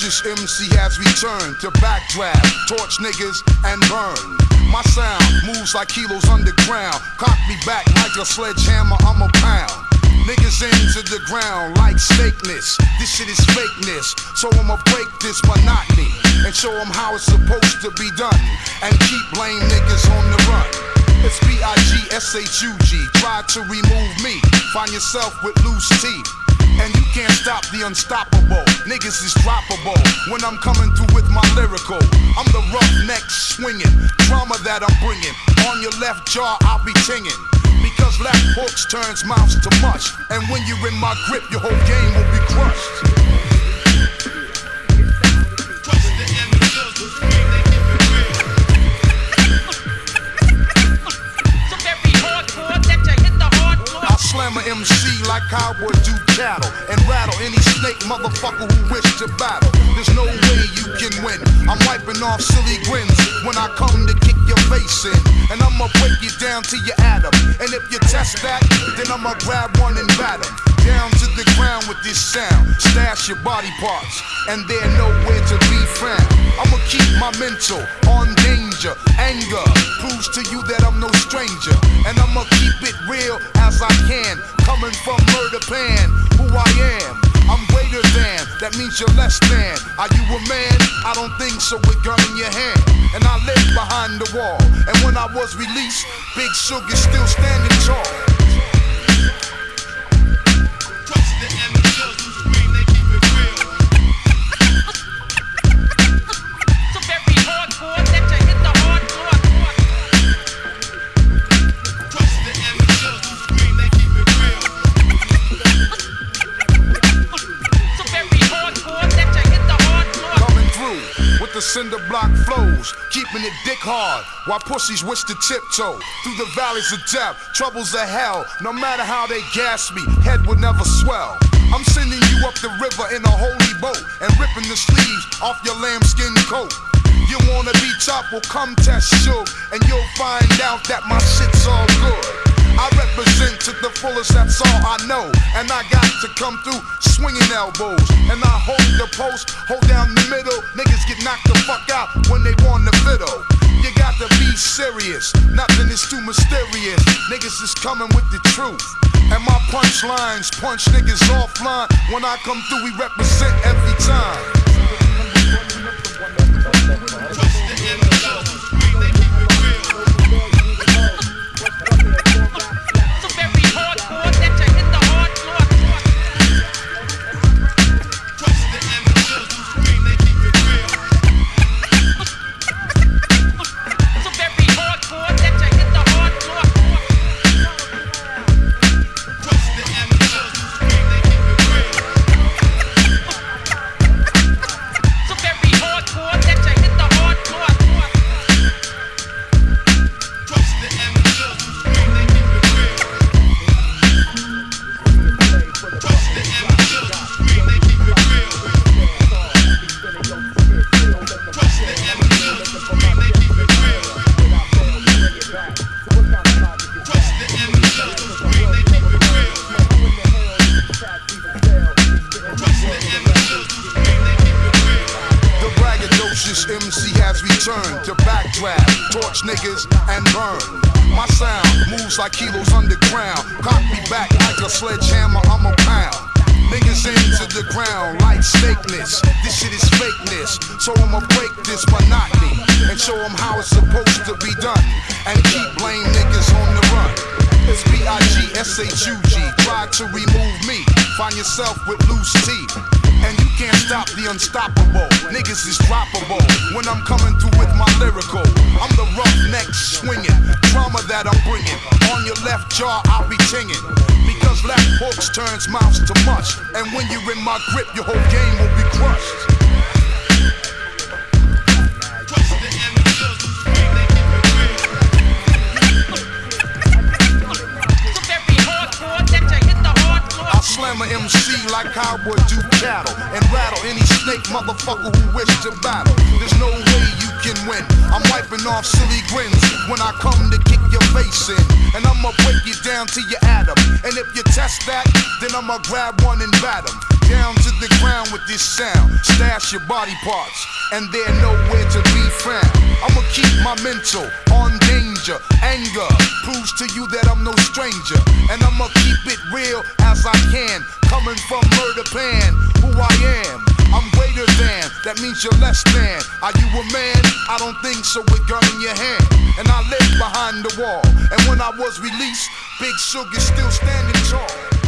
MC has returned to backdraft, torch niggas, and burn. My sound moves like kilos underground. Cock me back like a sledgehammer, I'm a pound. Niggas into the ground like snakeness. This shit is fakeness. So I'ma break this monotony and show them how it's supposed to be done. And keep lame niggas on the run. It's B-I-G-S-H-U-G. Try to remove me. Find yourself with loose teeth. And you can't stop the unstoppable. Niggas is droppable when I'm coming through with my lyrical. I'm the roughneck swinging, drama that I'm bringing. On your left jaw, I'll be tinging. Because left hooks turns mouths to mush. And when you're in my grip, your whole game will be crushed. Slam a MC like I would do cattle and rattle any snake motherfucker who wish to battle. There's no way you can win. I'm wiping off silly grins when I come to kick your face in. And I'ma break you down to your atom. And if you test that, then I'ma grab one and bat 'em. Down to the ground with this sound. Stash your body parts, and they're nowhere to be found. I'ma keep my mental on danger. Anger proves to you that I'm no stranger. And I'ma keep it real as I can. Coming from murder pan, who I am. I'm greater than, that means you're less than. Are you a man? I don't think so with gun in your hand. And I live behind the wall. And when I was released, Big Shug still standing tall. The cinder block flows, keeping it dick hard while pussies wish to tiptoe through the valleys of death, troubles of hell. No matter how they gas me, head would never swell. I'm sending you up the river in a holy boat and ripping the sleeves off your lambskin coat. You wanna be top? Well, come test Shug, and you'll find out that my shit's all good. That's all I know. And I got to come through swinging elbows. And I hold the post, hold down the middle. Niggas get knocked the fuck out when they want the fiddle. You got to be serious, nothing is too mysterious. Niggas is coming with the truth. And my punchlines punch niggas offline. When I come through, we represent every time. Returned to backdraft, torch niggas, and burn. My sound moves like kilos underground. Cock me back like a sledgehammer, I'm a pound. Niggas into the ground like snakeness. This shit is fakeness. So I'ma break this monotony and show them how it's supposed to be done. And keep lame niggas on the run. It's B-I-G-S-H-U-G. Try to remove me. Find yourself with loose teeth. Stop the unstoppable. Niggas is droppable when I'm coming through with my lyrical. I'm the roughneck swinging, drama that I'm bringing. On your left jaw, I'll be tinging. Because left hooks turns mouths to mush. And when you're in my grip, your whole game will be crushed. MC like I would do cattle and rattle any snake motherfucker who wish to battle. There's no way you can win. I'm wiping off silly grins when I come to kick your face in. And I'ma break you down to your atom. And if you test that, then I'ma grab one and bat 'em. down to this sound. Stash your body parts, and they're nowhere to be found. I'ma keep my mental on danger. Anger proves to you that I'm no stranger. And I'ma keep it real as I can. Coming from murder pan, who I am. I'm greater than, that means you're less than. Are you a man? I don't think so with gun in your hand. And I lived behind the wall. And when I was released, Big Shug still standing tall.